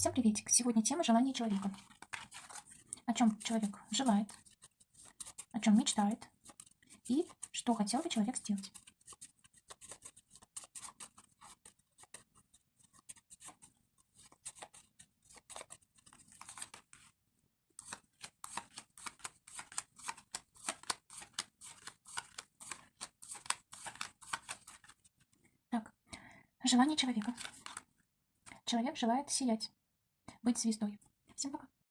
Всем приветик! Сегодня тема желания человека. О чем человек желает, о чем мечтает и что хотел бы человек сделать. Так, желание человека. Человек желает сиять, быть звездой. Всем пока.